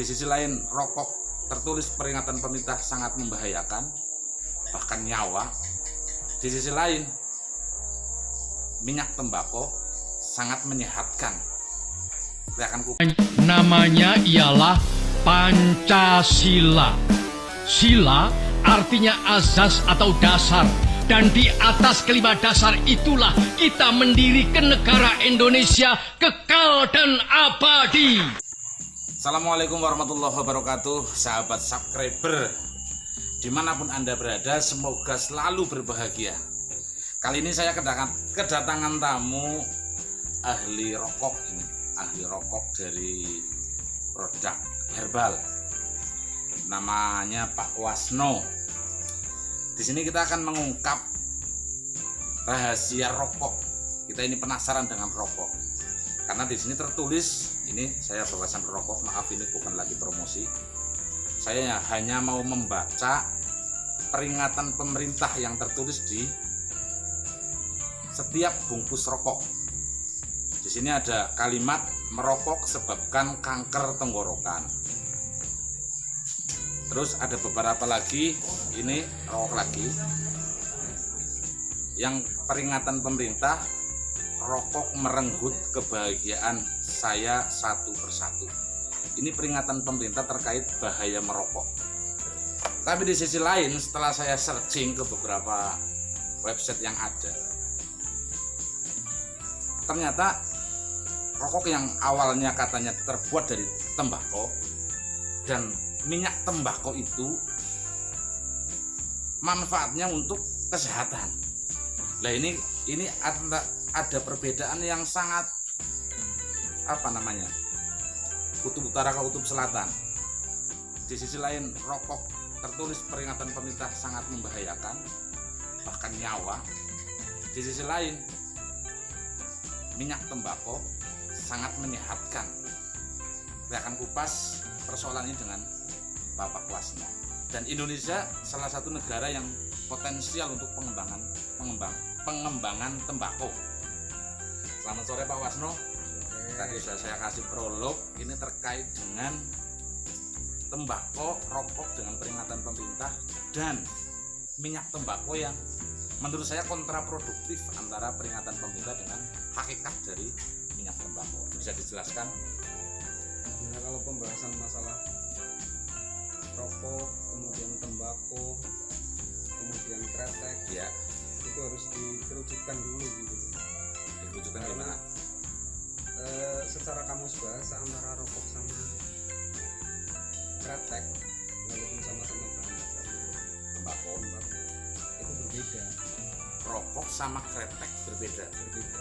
Di sisi lain, rokok tertulis peringatan pemerintah sangat membahayakan, bahkan nyawa. Di sisi lain, minyak tembakau sangat menyehatkan. Namanya ialah Pancasila. Sila artinya azas atau dasar. Dan di atas kelima dasar itulah kita mendirikan negara Indonesia kekal dan abadi. Assalamualaikum warahmatullahi wabarakatuh Sahabat subscriber. Di mana pun anda berada Semoga selalu berbahagia. Kali ini saya kedatangan, kedatangan tamu Ahli rokok ini Ahli rokok dari Produk herbal. Namanya Pak Wasno. Di sini kita akan mengungkap Rahasia rokok. Kita ini penasaran dengan rokok. Karena di sini tertulis ini saya bawasan rokok maaf ini bukan lagi promosi. Saya hanya mau membaca peringatan pemerintah yang tertulis di setiap bungkus rokok. Di sini ada kalimat merokok sebabkan kanker tenggorokan. Terus ada beberapa lagi ini rokok lagi. Yang peringatan pemerintah rokok merenggut kebahagiaan saya satu persatu. Ini peringatan pemerintah terkait bahaya merokok. Tapi di sisi lain, setelah saya searching ke beberapa website yang ada, ternyata rokok yang awalnya katanya terbuat dari tembakau dan minyak tembakau itu manfaatnya untuk kesehatan. Nah ini ini ada perbedaan yang sangat apa namanya kutub utara ke kutub selatan. Di sisi lain rokok tertulis peringatan pemerintah sangat membahayakan bahkan nyawa. Di sisi lain minyak tembakau sangat menyehatkan. Saya akan kupas persoalan ini dengan Bapak Wasno dan Indonesia salah satu negara yang potensial untuk pengembangan pengembang pengembangan tembakau Selamat sore Pak Wasno. Tadi sudah saya kasih prolog ini terkait dengan tembakau, rokok dengan peringatan pemerintah dan minyak tembakau yang menurut saya kontraproduktif antara peringatan pemerintah dengan hakikat dari minyak tembakau. Bisa dijelaskan? Nah, kalau pembahasan masalah rokok, kemudian tembakau, kemudian kretek, ya itu harus dikerucutkan dulu gitu dirujukan gimana? E, secara kamus bahasa antara rokok sama kretek walaupun sama-sama bahan dasar tembakau itu berbeda. Rokok sama kretek berbeda? Berbeda.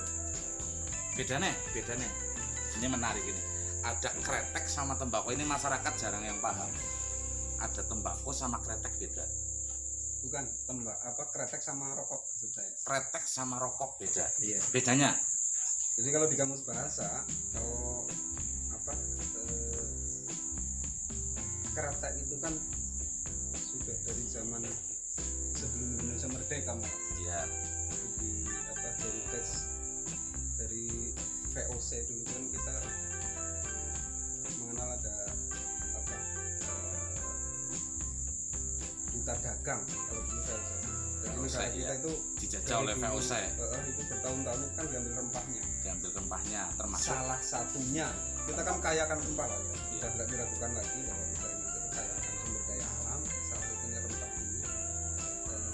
Beda nih beda nih ini menarik ini. Ada kretek sama tembakau. Ini masyarakat jarang yang paham. Ada tembakau sama kretek beda bukan tembak apa kretek sama rokok maksud saya. Kretek sama rokok beda. Iya. Bedanya? Jadi kalau di kamus bahasa kalau apa eh, kretek itu kan sudah dari zaman sebelum Indonesia merdeka mas. Iya. Di apa dari tes dari VOC dulu kan kita mengenal ada duta dagang kalau dulu VOC jadi negara kita ya. itu dijajah oleh VOC eh, itu bertahun-tahun itu kan diambil rempahnya. Diambil rempahnya termasuk salah satunya. Kita kan kaya akan rempah lah ya. Sudah nggak diragukan lagi bahwa kita ini itu kaya akan sumber daya alam salah satunya rempah ini. Eh,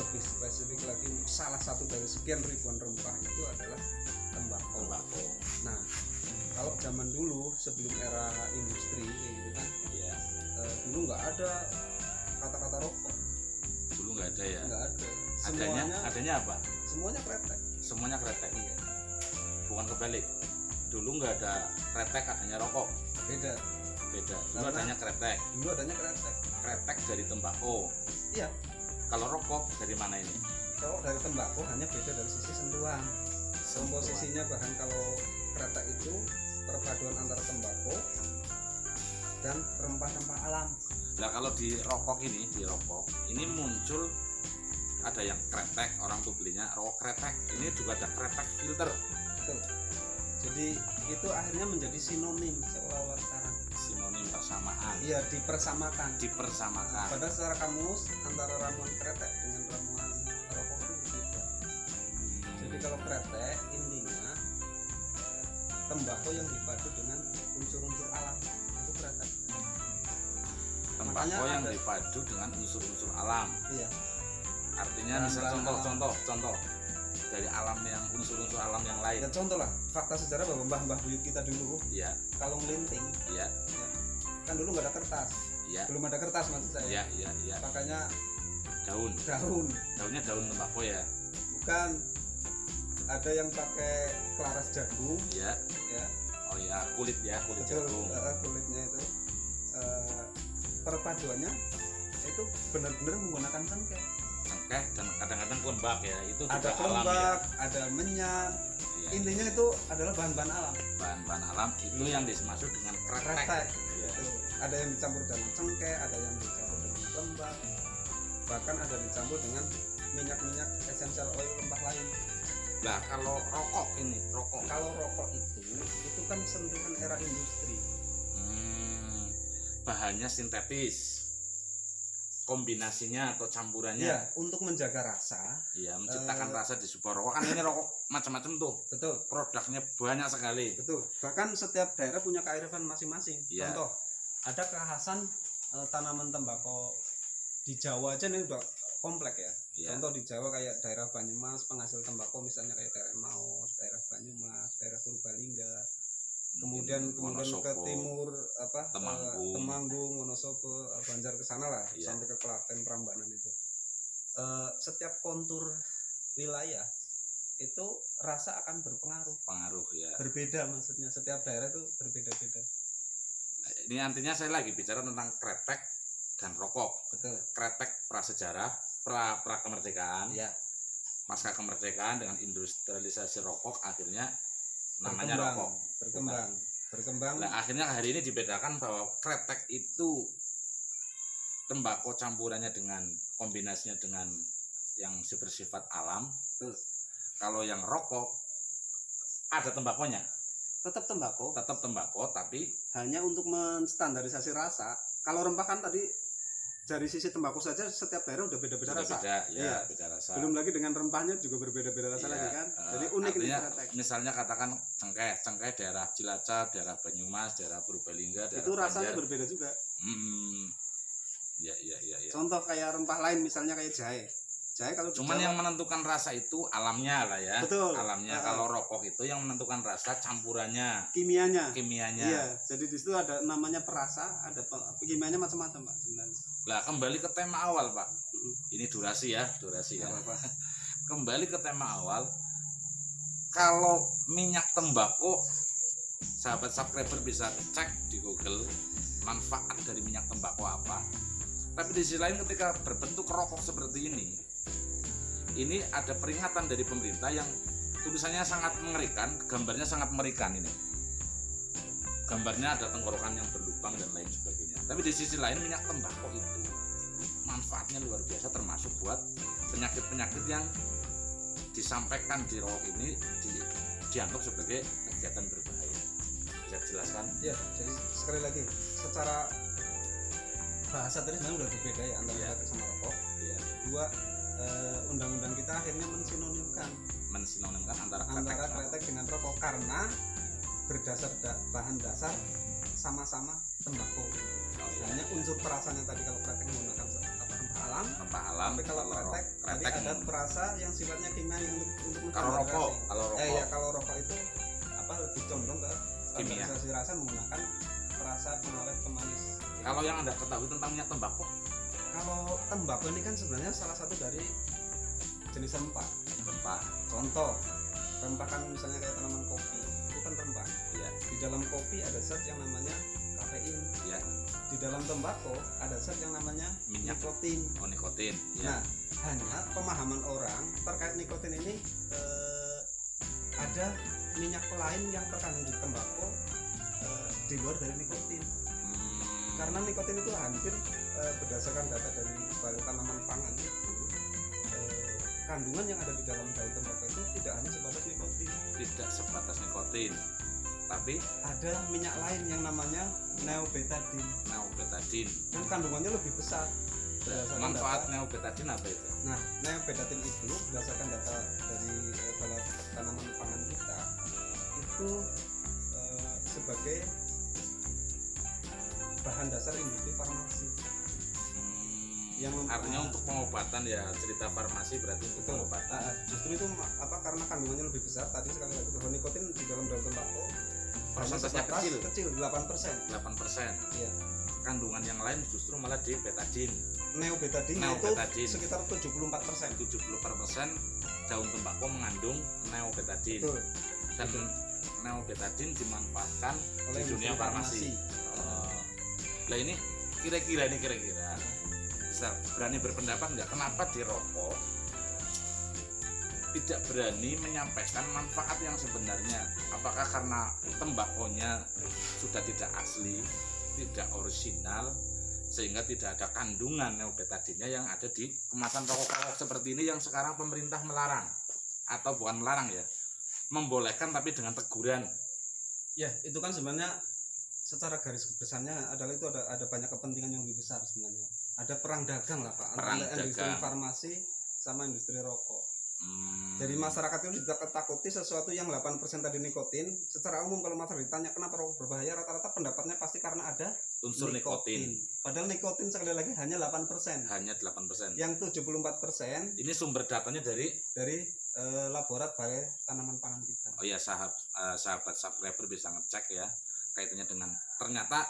lebih spesifik lagi salah satu dari sekian ribuan rempah itu adalah tembakau. Tembakau. Nah kalau zaman dulu sebelum era industri kayak gitu kan iya. eh, dulu nggak ada kata-kata rokok. Dulu nggak ada ya? Nggak ada. Adanya semuanya adanya apa? Semuanya kretek. Semuanya kretek? Iya. Bukan kebalik. Dulu nggak ada kretek adanya rokok. Beda. Beda. Dulu Karena- adanya kretek. dulu adanya kretek. Kretek dari tembakau. Iya. Kalau rokok dari mana ini? Kalau dari tembakau hanya beda dari sisi sentuhan. Komposisinya bahan kalau kretek itu perpaduan antara tembakau dan rempah-rempah alam. Nah kalau di rokok ini di rokok ini muncul ada yang kretek orang tuh belinya rokok kretek. Ini juga ada kretek filter. Betul. jadi itu akhirnya menjadi sinonim seolah-olah sekarang. Sinonim iya dipersamakan. Dipersamakan. Padahal secara kamus antara ramuan kretek dengan ramuan rokok itu berbeda. Jadi kalau kretek intinya tembakau yang dipadu dengan unsur-unsur alam makanya yang ada- dipadu dengan unsur-unsur alam. Iya. Artinya Bahan-bahan misal contoh alam. contoh dari alam yang unsur-unsur alam yang lain. Ya contoh lah fakta sejarah bahwa mbah-mbah buyut kita dulu iya. kalau ngelinting iya. Kan dulu nggak ada kertas. Iya. Belum ada kertas maksud saya. Iya iya iya. Makanya daun. Daun. Daunnya daun tembakau ya? Bukan. Ada yang pakai kelaras jagung. Iya. Ya oh ya kulit ya kulit betul. jagung. Eh, kulitnya itu. Eh, perpaduannya itu benar-benar menggunakan cengkeh. Cengkeh dan kadang-kadang kelembak ya itu ada alam ya. kelembak ada menyan Iya, intinya itu adalah bahan-bahan alam. Bahan-bahan alam itu yang dimaksud dengan kretek. Kretek. Iya. Itu. ada yang dicampur dengan cengkeh ada yang dicampur dengan lembak bahkan ada dicampur dengan minyak-minyak esensial oil rempah lain. Nah kalau rokok ini rokok. Kalau rokok itu itu kan sentuhan era industri bahannya sintetis kombinasinya atau campurannya. Ya untuk menjaga rasa. Iya, menciptakan Eh. rasa di sebuah rokok. Kan ini rokok macam-macam tuh. Betul. Produknya banyak sekali. Betul. Bahkan setiap daerah punya kearifan masing-masing. Iya. contoh ada kekhasan eh, tanaman tembakau di Jawa aja nih udah komplek ya. Iya. contoh di Jawa kayak daerah Banyumas penghasil tembakau misalnya kayak daerah Maus daerah Banyumas daerah Purbalingga kemudian kemudian ke timur apa eh, Temanggung. Temanggung Wonosobo eh, Banjar ke sana lah Iya. sampai ke Klaten Prambanan itu. Eh, setiap kontur wilayah itu rasa akan berpengaruh. Pengaruh ya. Berbeda maksudnya setiap daerah itu berbeda-beda. Ini artinya saya lagi bicara tentang kretek dan rokok. Betul. Kretek prasejarah pra pra kemerdekaan. Ya pasca kemerdekaan dengan industrialisasi rokok akhirnya namanya berkembang rokok. berkembang berkembang. Nah, akhirnya hari ini dibedakan bahwa kretek itu tembakau campurannya dengan kombinasinya dengan yang bersifat alam. Betul. Kalau yang rokok ada tembakonya, tetap tembakau. Tetap tembakau tapi hanya untuk menstandarisasi rasa. Kalau rempah kan tadi dari sisi tembakau saja setiap daerah udah beda-beda rasa beda ya, Iya. beda rasa. belum lagi dengan rempahnya juga berbeda-beda rasa Iya, lagi kan eh, jadi unik ini artinya, kretek Misalnya katakan cengkeh, cengkeh daerah Cilacap, daerah Banyumas, daerah Purbalingga, daerah itu rasanya Banjar. berbeda juga Hmm. Ya, ya, ya, ya. contoh kayak rempah lain misalnya kayak jahe jahe kalau Cuman Jawa- yang menentukan rasa itu alamnya lah ya. Betul. Alamnya Ah. kalau rokok itu yang menentukan rasa campurannya, kimianya kimianya. iya jadi di situ ada namanya perasa ada kimianya macam-macam pak sebenarnya Lah kembali ke tema awal, Pak. Ini durasi ya, durasi ya. Kembali ke tema awal. Kalau minyak tembakau sahabat subscriber bisa cek di Google manfaat dari minyak tembakau apa. Tapi di sisi lain ketika berbentuk rokok seperti ini, ini ada peringatan dari pemerintah yang tulisannya sangat mengerikan, gambarnya sangat mengerikan ini. Gambarnya ada tenggorokan yang berlubang dan lain sebagainya. Tapi di sisi lain minyak tembakau itu manfaatnya luar biasa termasuk buat penyakit-penyakit yang disampaikan di rokok ini di- dianggap sebagai kegiatan berbahaya. Bisa dijelaskan? Iya, jadi sekali lagi secara bahasa tadi sebenarnya udah berbeda ya antara Iya. kretek sama rokok. Iya. Dua eh, undang-undang kita akhirnya mensinonimkan Mensinonimkan antara kretek antara kretek dengan rokok karena berdasar da- bahan dasar sama-sama tembakau. Iya. Hanya unsur perasanya tadi kalau kretek menggunakan apa rempah alam, rempah alam. tapi kalau ro- kretek, tadi kretek ada meng- perasa yang sifatnya kimia untuk untuk kalau rokok, kalau rokok Eh ya kalau rokok itu apa lebih condong ke Kimia. rasa menggunakan perasa pengawet pemanis. kalau yang anda ketahui tentang minyak tembakau, Kalau tembakau ini kan sebenarnya salah satu dari jenis rempah. rempah, Contoh, rempah kan misalnya kayak tanaman kopi, itu kan rempah. ya, Di dalam kopi ada zat yang namanya kafein. ya, Di dalam tembakau ada zat yang namanya Minyak. nikotin. oh nikotin, ya, Nah, hanya pemahaman orang terkait nikotin ini eh, ada minyak lain yang terkandung di tembakau eh, di luar dari nikotin. Hmm, Karena nikotin itu hampir eh, berdasarkan data dari Balai Tanaman Pangan itu eh, kandungan yang ada di dalam daun tembakau itu tidak hanya sebatas nikotin. tidak sebatas nikotin, tapi ada minyak lain yang namanya neobetadine. neobetadine. Dan kandungannya lebih besar. Berdasarkan manfaat data- neobetadine apa itu? Nah, neobetadine itu berdasarkan data dari eh, balai tanaman pangan kita itu eh, sebagai bahan dasar industri farmasi. Hmm, Yang artinya untuk pengobatan ya cerita farmasi berarti untuk Betul. pengobatan. Nah, justru itu apa karena kandungannya lebih besar tadi sekali lagi bahwa nikotin di dalam daun tembakau Persentasenya kecil. kecil 8%. 8% Iya. kandungan yang lain justru malah di betadine Neobetadine, Neobetadine. itu sekitar 74%. 70% daun tembakau mengandung neobetadine Betul. dan neobetadine dimanfaatkan Oleh di dunia farmasi. Oh. Lah ini kira-kira nih kira-kira bisa berani berpendapat nggak kenapa di rokok tidak berani menyampaikan manfaat yang sebenarnya apakah karena tembakonya sudah tidak asli tidak orisinal sehingga tidak ada kandungan neobetadinnya yang ada di kemasan rokok-rokok seperti ini yang sekarang pemerintah melarang atau bukan melarang ya membolehkan tapi dengan teguran Ya, itu kan sebenarnya secara garis besarnya adalah itu ada ada banyak kepentingan yang lebih besar sebenarnya. Ada perang dagang lah Pak Perang antara industri dagang. farmasi sama industri rokok. Hmm. Jadi masyarakat itu tidak ketakuti sesuatu yang 8% tadi nikotin. Secara umum kalau masyarakat ditanya kenapa rokok berbahaya, rata-rata pendapatnya pasti karena ada unsur nikotin Padahal nikotin sekali lagi hanya 8%. hanya 8%. Yang 74% Ini sumber datanya dari dari eh, laborat balai tanaman pangan kita. oh ya sahabat sahabat subscriber bisa ngecek ya kaitannya dengan ternyata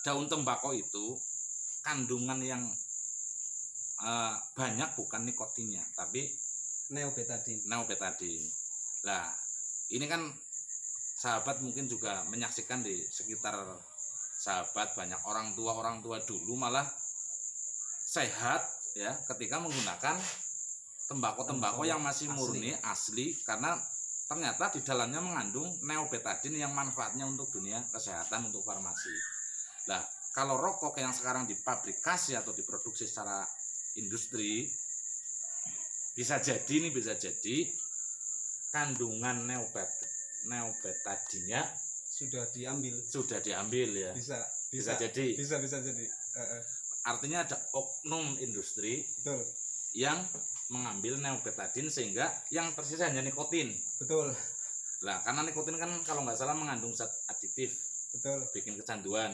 daun tembakau itu kandungan yang eh, banyak bukan nikotinnya tapi Neobetadine. neobetadine. Lah, ini kan sahabat mungkin juga menyaksikan di sekitar sahabat banyak orang tua orang tua dulu malah sehat ya ketika menggunakan tembakau-tembakau yang masih murni asli karena ternyata di dalamnya mengandung neobetadine yang manfaatnya untuk dunia kesehatan untuk farmasi. Lah, kalau rokok yang sekarang dipabrikasi atau diproduksi secara industri bisa jadi nih bisa jadi kandungan neobet neobetadinnya Sudah diambil. sudah diambil ya Bisa, bisa, bisa. jadi Bisa, bisa jadi. Eh, eh, artinya ada oknum industri betul. yang mengambil neobetadin sehingga yang tersisa hanya nikotin Betul, lah karena nikotin kan kalau nggak salah mengandung zat aditif betul. bikin kecanduan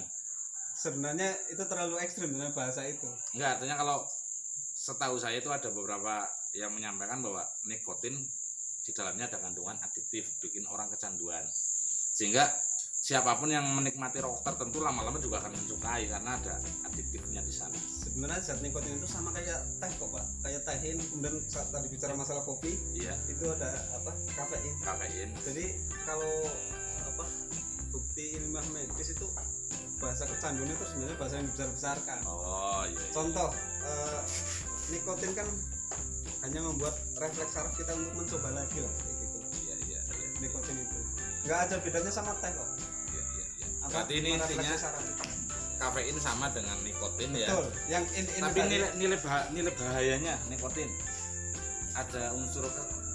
Sebenarnya itu terlalu ekstrim dengan bahasa itu. enggak artinya kalau setahu saya itu ada beberapa yang menyampaikan bahwa nikotin di dalamnya ada kandungan aditif bikin orang kecanduan sehingga siapa pun yang menikmati rokok tertentu lama-lama juga akan mensukai karena ada aditifnya di sana Sebenarnya zat nikotin itu sama kayak teh kok pak, kayak tehin. Kemudian saat tadi bicara masalah kopi, iya itu ada apa kafein. kafein Jadi kalau apa bukti ilmiah medis itu bahasa kecanduan itu sebenarnya bahasa yang dibesar-besarkan. oh iya, iya. Contoh eh, nikotin kan hanya membuat refleks saraf kita untuk mencoba lagi lah kayak gitu. iya iya iya Nikotin itu nggak ada bedanya sama teh kok. iya iya iya. Apa, berarti ini intinya kafein sama dengan nikotin ya Betul. Yang in, in tapi nilai nilai bah- nilai bahayanya nikotin ada unsur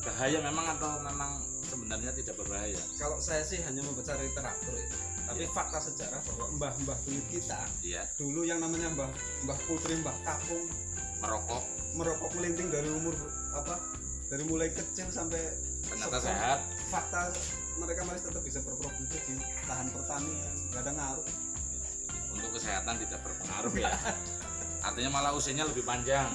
bahaya memang atau memang sebenarnya tidak berbahaya kalau saya sih hanya membaca literatur itu. Tapi Iya. fakta sejarah bahwa mbah-mbah buyut kita iya dulu yang namanya mbah mbah putri mbah kakung merokok. Merokok melinting dari umur apa? Dari mulai kecil sampai ternyata sehat. fakta mereka masih tetap bisa berproduktif di lahan pertanian nggak ada ngaruh. Untuk kesehatan tidak berpengaruh ya. Artinya malah usianya lebih panjang.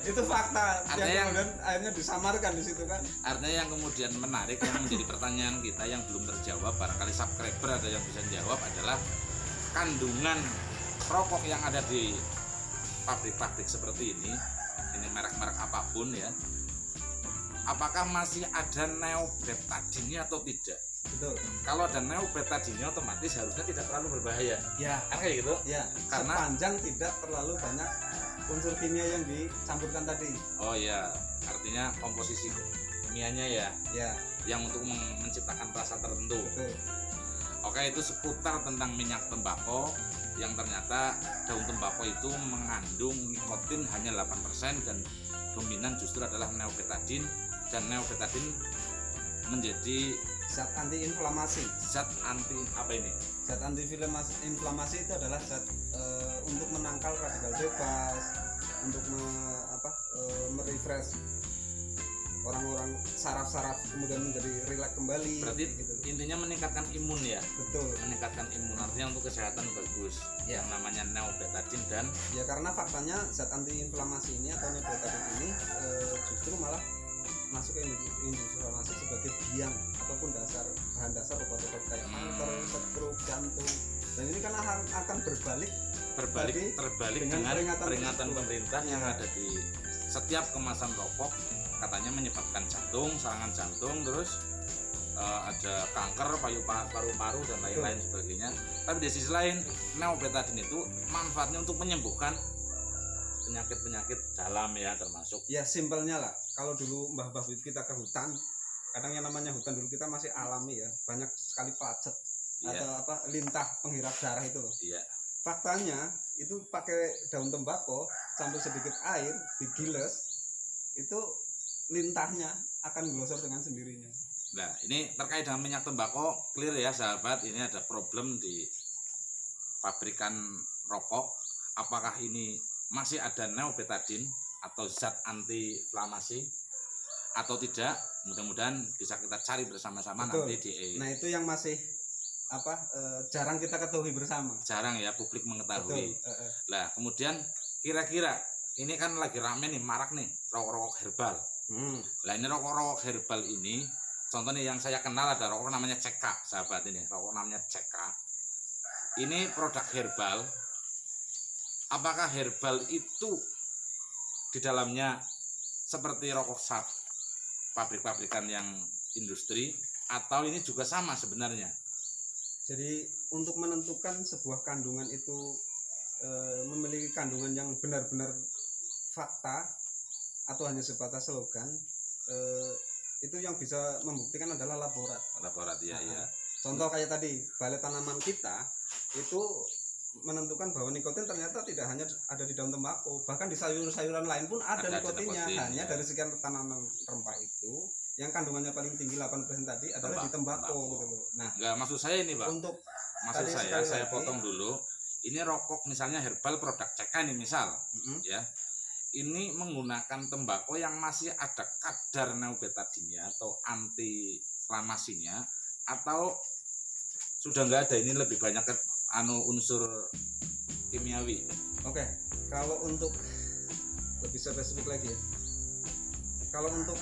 Itu fakta Artinya yang yang- kemudian akhirnya disamarkan di situ kan? Artinya yang kemudian menarik yang menjadi pertanyaan kita yang belum terjawab barangkali subscriber ada yang bisa jawab adalah kandungan rokok yang ada di pabrik-pabrik seperti ini ini merek-merek apa pun ya apakah masih ada neobetadinnya atau tidak? Betul. Kalau ada neobetadinnya otomatis harusnya tidak terlalu berbahaya. Ya. Kan kayak gitu? Ya. Karena- sepanjang tidak terlalu banyak unsur kimia yang dicampurkan tadi. Oh ya artinya komposisi kimianya ya ya. yang untuk men- menciptakan rasa tertentu. Betul. Oke itu seputar tentang minyak tembakau yang ternyata daun tembakau itu mengandung nikotin hanya 8% dan dominan justru adalah neobetadin dan neobetadin menjadi zat anti inflamasi zat anti apa ini? Zat anti inflamasi, itu adalah zat eh, untuk menangkal radikal bebas untuk me, apa eh, merefresh orang-orang saraf-saraf kemudian menjadi rileks kembali berarti gitu. intinya meningkatkan imun ya betul meningkatkan imun artinya untuk kesehatan bagus Ya. yang namanya neobetadin dan ya karena faktanya zat anti inflamasi ini atau neobetadin ini eh, justru malah masuk ke industri, sebagai biang ataupun dasar bahan dasar obat-obat kayak Hmm. kanker, stroke, jantung dan ini kan akan, akan berbalik berbalik Tadi terbalik dengan dengan, peringatan peringatan, pemerintah yang Iya. ada di setiap kemasan rokok katanya menyebabkan jantung serangan jantung terus eh, ada kanker payu paru-paru dan lain-lain sebagainya. Tapi di sisi lain neobetadin itu manfaatnya untuk menyembuhkan penyakit-penyakit dalam ya termasuk ya simpelnya lah. Kalau dulu mbah-mbah kita ke hutan kadang yang namanya hutan dulu kita masih alami ya. Banyak sekali pacet iya. atau apa lintah penghirap darah itu loh. Iya. Faktanya itu pakai daun tembakau campur sedikit air digiles itu lintahnya akan glosor dengan sendirinya Nah, ini terkait dengan minyak tembakau, clear ya sahabat, ini ada problem di pabrikan rokok. Apakah ini masih ada neobetadin atau zat anti inflamasi atau tidak? Mudah-mudahan bisa kita cari bersama-sama nanti di nah itu yang masih apa eh, jarang kita ketahui bersama jarang ya publik betul mengetahui. eh, eh. Lah, kemudian kira-kira ini kan lagi rame nih, marak nih, rokok-rokok herbal. Hmm, Lah ini rokok-rokok herbal ini, contohnya yang saya kenal ada rokok namanya CK, sahabat ini, rokok namanya CK. Ini produk herbal. Apakah herbal itu di dalamnya seperti rokok sap, pabrik-pabrikan yang industri, atau ini juga sama sebenarnya? jadi untuk menentukan sebuah kandungan itu eh, memiliki kandungan yang benar-benar fakta atau hanya sebatas slogan eh, itu yang bisa membuktikan adalah laborat Laborat ya, ya. Contoh kayak tadi, balai tanaman kita itu menentukan bahwa nikotin ternyata tidak hanya ada di daun tembakau, bahkan di sayur-sayuran lain pun ada, Ada nikotinnya. nikotin, Hanya ya. dari sekian tanaman rempah itu, yang kandungannya paling tinggi 8% tadi adalah di Tembak- tembakau tembakau. gitu loh. Nah, Enggak, maksud saya ini, Pak. untuk Maksud saya, saya lagi. potong dulu. Ini rokok misalnya herbal produk CK ini misal, mm, ya ini menggunakan tembakau yang masih ada kadar neobetadinnya atau anti inflamasinya atau sudah nggak ada ini lebih banyak ke anu unsur kimiawi oke, kalau untuk lebih spesifik lagi ya. Kalau untuk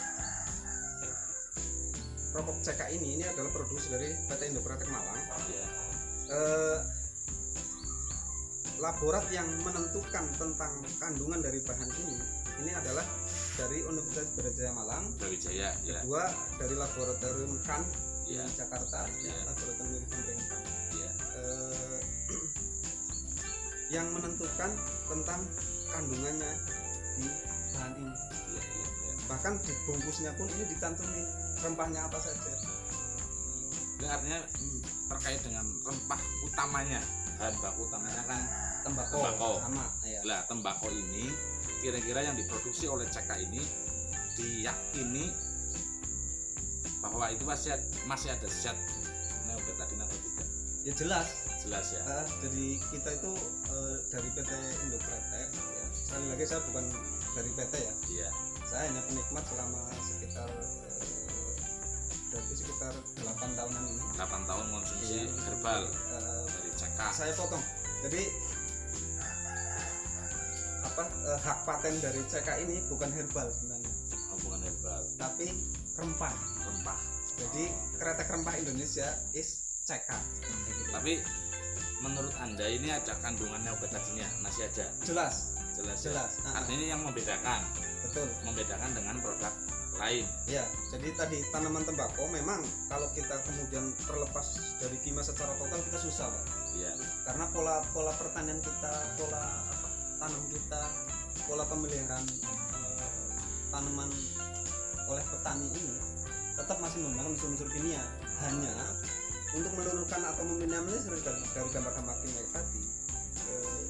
rokok CK ini ini adalah produksi dari PT Indopratek Malang. ya eh, laborat yang menentukan tentang kandungan dari bahan ini ini adalah dari Universitas Brawijaya Malang. Brawijaya ya. Kedua dari laboratorium KAN di ya. Jakarta Ya. laboratorium pemerintah ya. Eh, yang menentukan tentang kandungannya di bahan ini. Ya ya, ya. bahkan di bungkusnya pun ini ditantumin rempahnya apa saja. Ini artinya hmm, terkait dengan rempah utamanya bahan baku utamanya kan tembakau, Tembakau. sama ya Lah tembakau ini kira-kira yang diproduksi oleh CK ini diyakini bahwa itu masih masih ada zat neobetadin atau tidak? Ya jelas. Jelas ya? Eh, jadi kita itu eh, dari PT Indopretek ya. sekali lagi saya bukan dari PT ya. Iya. Saya hanya penikmat selama sekitar eh, berarti sekitar 8 tahunan ini. 8 tahun konsumsi Iya. herbal Eh, dari CK saya potong. Jadi apa eh, hak paten dari CK ini bukan herbal sebenarnya. Hubungan herbal. Tapi rempah. Rempah. Jadi kretek rempah Indonesia is CK tapi menurut anda ini ada kandungan neobetadinnya masih ada? Jelas. Jelas ya? jelas. Ah, ah, artinya ini yang membedakan? Betul. Membedakan dengan produk lain. Ya, jadi tadi tanaman tembakau memang kalau kita kemudian terlepas dari kimia secara total kita susah, Pak. iya. Karena pola pola pertanian kita, pola apa, tanam kita, pola pemeliharaan eh, tanaman oleh petani ini tetap masih menggunakan unsur-unsur kimia. Hanya untuk meluruhkan atau meminimalisir dari, dari gambar-gambar kimia tadi, eh,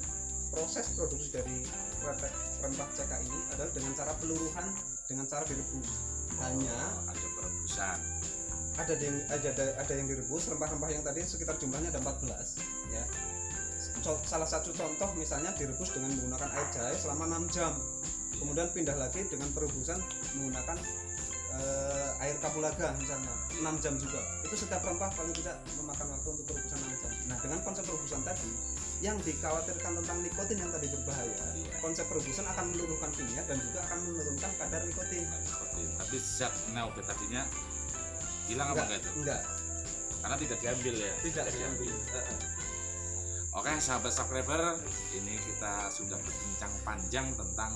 proses produksi dari kretek rempah CK ini adalah dengan cara peluruhan dengan cara direbus. Hanya Oh, ada perebusan ada yang ada ada yang direbus rempah-rempah yang tadi sekitar jumlahnya ada 14 ya salah satu contoh misalnya direbus dengan menggunakan air jahe selama 6 jam. Kemudian pindah lagi dengan perebusan menggunakan eh, air kapulaga misalnya 6 jam juga. Itu setiap rempah paling tidak memakan waktu untuk perebusan 6 jam. Nah dengan konsep perebusan tadi yang dikhawatirkan tentang nikotin yang tadi berbahaya Iya. konsep perebusan akan meluruhkan kimia dan juga akan menurunkan kadar nikotin. Nikotin. Tapi zat neobetadinnya hilang apa enggak itu? enggak. Karena tidak diambil ya? Tidak diambil. Eh, eh. Oke sahabat subscriber ini kita sudah berbincang panjang tentang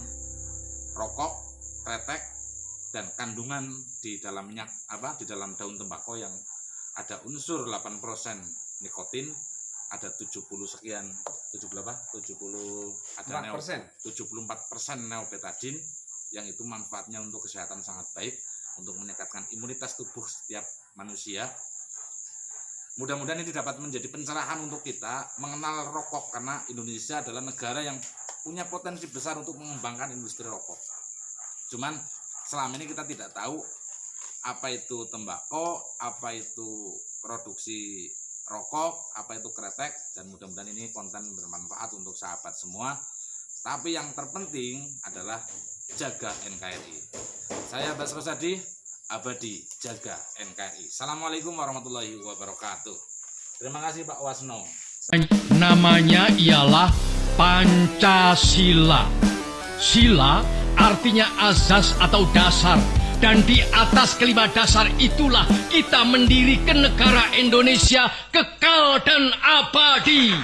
rokok, kretek dan kandungan di dalamnya apa di dalam daun tembakau yang ada unsur 8% nikotin ada 70 sekian 70 apa 70 ada neo- 4%. 74% neobetadin yang itu manfaatnya untuk kesehatan sangat baik untuk meningkatkan imunitas tubuh setiap manusia mudah-mudahan ini dapat menjadi pencerahan untuk kita mengenal rokok karena Indonesia adalah negara yang punya potensi besar untuk mengembangkan industri rokok. Cuman selama ini kita tidak tahu apa itu tembakau apa itu produksi rokok apa itu kretek dan mudah-mudahan ini konten bermanfaat untuk sahabat semua. Tapi yang terpenting adalah jaga NKRI. Saya Bas Rosadi, abadi jaga NKRI. Assalamualaikum warahmatullahi wabarakatuh. Terima kasih Pak Wasno. Namanya ialah Pancasila. Sila artinya azas atau dasar. Dan di atas kelima dasar itulah kita mendirikan negara Indonesia kekal dan abadi.